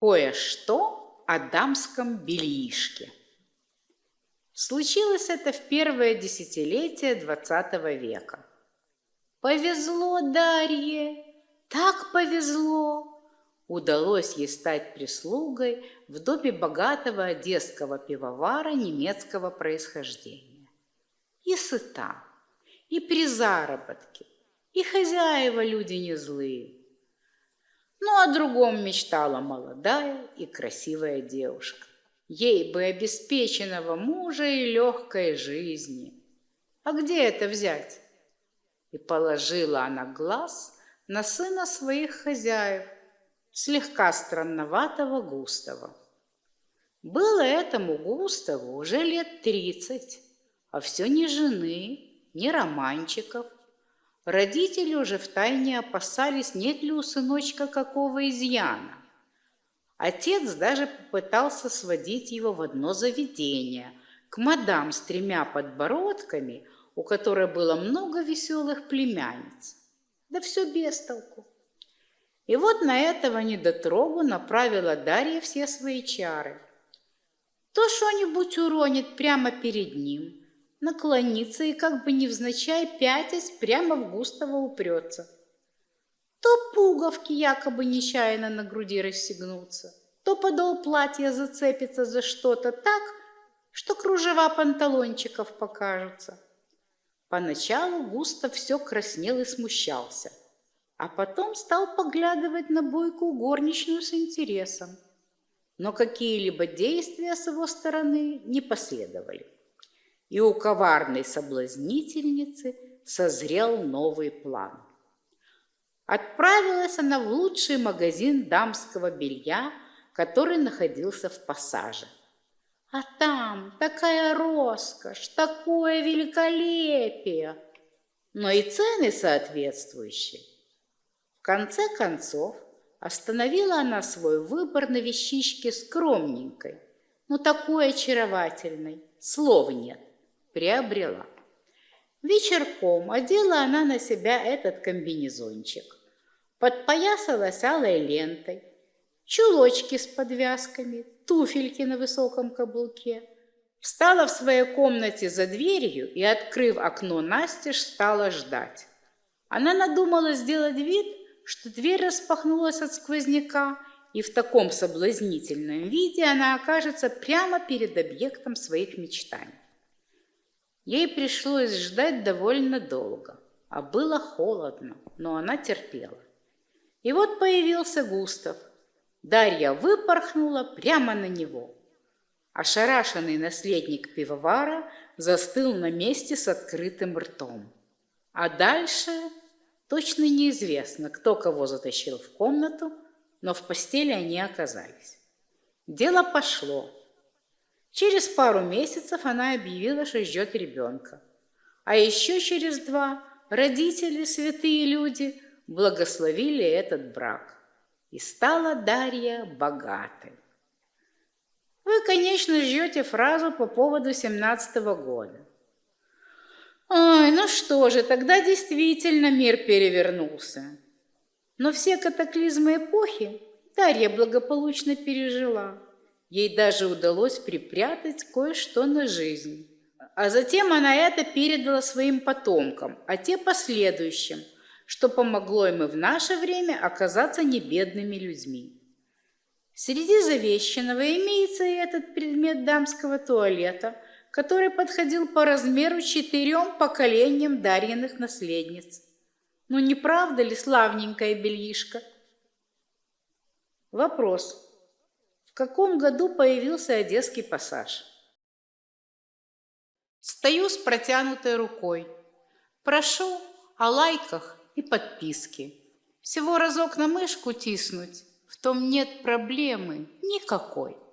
Кое-что о дамском бельишке. Случилось это в первое десятилетие XX века. Повезло Дарье, так повезло. Удалось ей стать прислугой в доме богатого одесского пивовара немецкого происхождения. И сыта, и при заработке, и хозяева люди не злые – но о другом мечтала молодая и красивая девушка. Ей бы обеспеченного мужа и легкой жизни. А где это взять? И положила она глаз на сына своих хозяев, слегка странноватого Густава. Было этому Густаву уже лет тридцать, а все ни жены, ни романчиков, Родители уже втайне опасались, нет ли у сыночка какого изъяна. Отец даже попытался сводить его в одно заведение, к мадам с тремя подбородками, у которой было много веселых племянниц. Да все без толку. И вот на этого недотрогу направила Дарья все свои чары. То что-нибудь уронит прямо перед ним – наклонится и как бы невзначай пятясь прямо в Густава упрется. То пуговки якобы нечаянно на груди расстегнутся, то подол платья зацепится за что-то так, что кружева панталончиков покажутся. Поначалу Густав все краснел и смущался, а потом стал поглядывать на бойкую горничную с интересом. Но какие-либо действия с его стороны не последовали и у коварной соблазнительницы созрел новый план. Отправилась она в лучший магазин дамского белья, который находился в пассаже. А там такая роскошь, такое великолепие, но и цены соответствующие. Конце концов, остановила она свой выбор на вещичке скромненькой, но такой очаровательной, слов нет приобрела. Вечерком одела она на себя этот комбинезончик, подпоясалась алой лентой, чулочки с подвязками, туфельки на высоком каблуке. Встала в своей комнате за дверью и, открыв окно настежь, стала ждать. Она надумала сделать вид, что дверь распахнулась от сквозняка, и в таком соблазнительном виде она окажется прямо перед объектом своих мечтаний. Ей пришлось ждать довольно долго, а было холодно, но она терпела. И вот появился Густав. Дарья выпорхнула прямо на него. Ошарашенный наследник пивовара застыл на месте с открытым ртом. А дальше точно неизвестно, кто кого затащил в комнату, но в постели они оказались. Дело пошло. Через пару месяцев она объявила, что ждет ребенка. А еще через два родители, святые люди, благословили этот брак. И стала Дарья богатой. Вы, конечно, ждете фразу по поводу семнадцатого года. Ой, ну что же, тогда действительно мир перевернулся. Но все катаклизмы эпохи Дарья благополучно пережила. Ей даже удалось припрятать кое-что на жизнь. А затем она это передала своим потомкам, а те последующим, что помогло им и в наше время оказаться небедными людьми. Среди завещанного имеется и этот предмет дамского туалета, который подходил по размеру четырем поколениям Дарьиных наследниц. Ну не правда ли славненькая бельишка? Вопрос. В каком году появился Одесский пассаж? Стою с протянутой рукой. Прошу о лайках и подписке. Всего разок на мышку тиснуть, в том нет проблемы никакой.